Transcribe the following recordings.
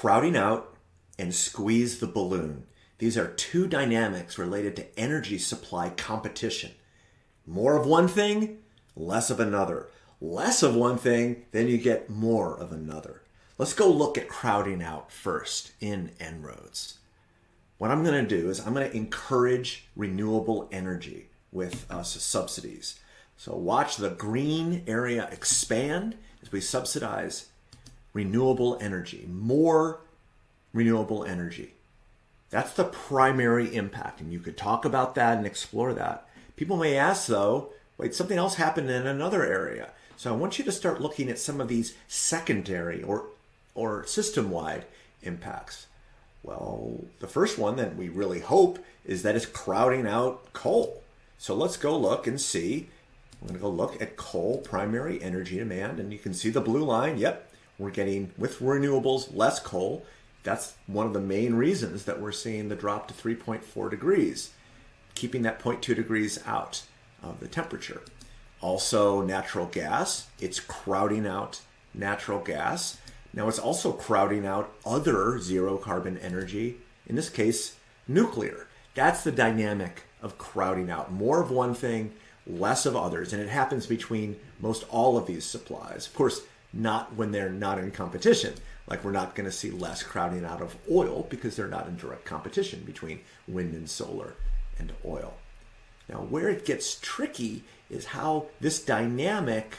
crowding out and squeeze the balloon. These are two dynamics related to energy supply competition. More of one thing, less of another. Less of one thing, then you get more of another. Let's go look at crowding out first in En-ROADS. What I'm going to do is I'm going to encourage renewable energy with uh, subsidies. So watch the green area expand as we subsidize renewable energy, more renewable energy. That's the primary impact, and you could talk about that and explore that. People may ask, though, wait, something else happened in another area. So I want you to start looking at some of these secondary or, or system-wide impacts. Well, the first one that we really hope is that it's crowding out coal. So let's go look and see. I'm going to go look at coal primary energy demand, and you can see the blue line. Yep, we're getting, with renewables, less coal. That's one of the main reasons that we're seeing the drop to 3.4 degrees, keeping that 0.2 degrees out of the temperature. Also, natural gas, it's crowding out natural gas. Now, it's also crowding out other zero carbon energy, in this case, nuclear. That's the dynamic of crowding out. More of one thing, less of others. And it happens between most all of these supplies. Of course, not when they're not in competition. Like we're not going to see less crowding out of oil because they're not in direct competition between wind and solar and oil. Now, where it gets tricky is how this dynamic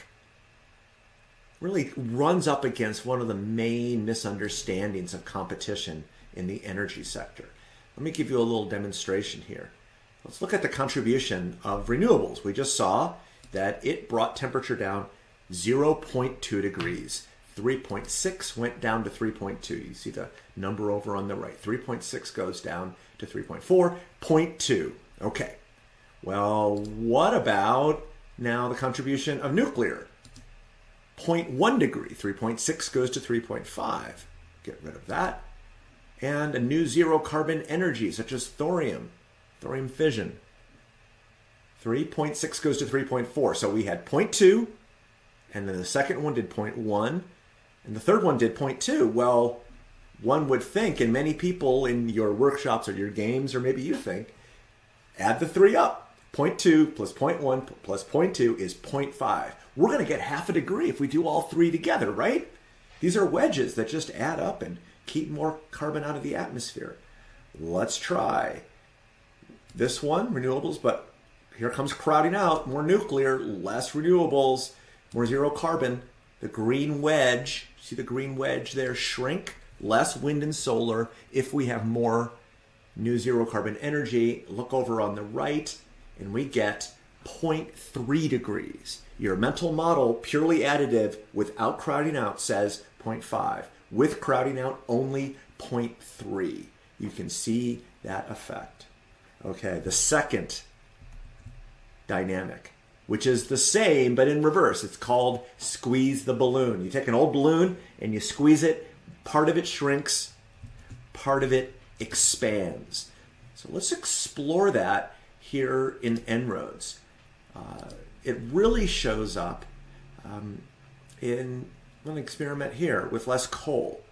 really runs up against one of the main misunderstandings of competition in the energy sector. Let me give you a little demonstration here. Let's look at the contribution of renewables. We just saw that it brought temperature down 0.2 degrees. 3.6 went down to 3.2. You see the number over on the right. 3.6 goes down to 3.4. 0.2. Okay. Well, what about now the contribution of nuclear? 0.1 degree. 3.6 goes to 3.5. Get rid of that. And a new zero carbon energy, such as thorium, thorium fission. 3.6 goes to 3.4. So we had 0.2, and then the second one did 0.1, and the third one did 0.2. Well, one would think, and many people in your workshops or your games, or maybe you think, add the three up. 0.2 plus 0.1 plus 0.2 is 0.5. We're going to get half a degree if we do all three together, right? These are wedges that just add up and keep more carbon out of the atmosphere. Let's try this one, renewables, but here comes crowding out, more nuclear, less renewables, more zero carbon. The green wedge, see the green wedge there, shrink, less wind and solar if we have more new zero carbon energy. Look over on the right, and we get 0.3 degrees. Your mental model, purely additive, without crowding out, says 0.5. With crowding out, only 0.3. You can see that effect. Okay, the second dynamic, which is the same but in reverse. It's called squeeze the balloon. You take an old balloon and you squeeze it, part of it shrinks, part of it expands. So let's explore that here in En-ROADS. Uh, it really shows up um, in an experiment here with less coal.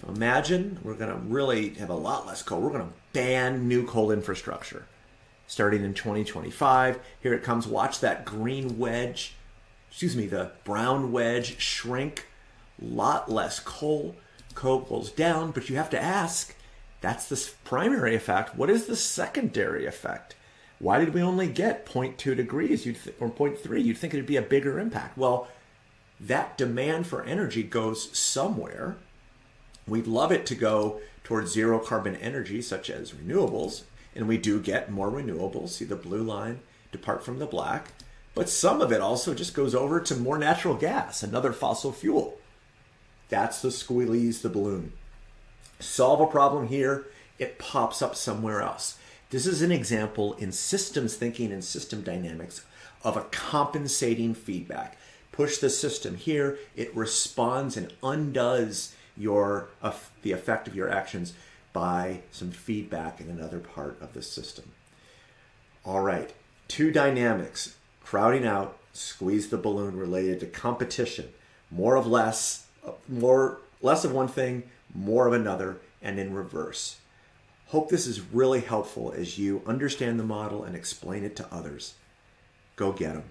So imagine we're going to really have a lot less coal. We're going to ban new coal infrastructure starting in 2025. Here it comes. Watch that green wedge, excuse me, the brown wedge shrink. Lot less coal. Coal goes down, but you have to ask, that's the primary effect. What is the secondary effect? Why did we only get 0.2 degrees you'd or 0.3? You'd think it'd be a bigger impact. Well, that demand for energy goes somewhere. We'd love it to go towards zero carbon energy, such as renewables, and we do get more renewables. See the blue line depart from the black. But some of it also just goes over to more natural gas, another fossil fuel. That's the squeeze the balloon. Solve a problem here, it pops up somewhere else. This is an example in systems thinking and system dynamics of a compensating feedback. Push the system here, it responds and undoes your uh, the effect of your actions by some feedback in another part of the system. All right, two dynamics, crowding out, squeeze the balloon related to competition. More of less, more less of one thing, more of another, and in reverse. Hope this is really helpful as you understand the model and explain it to others. Go get them.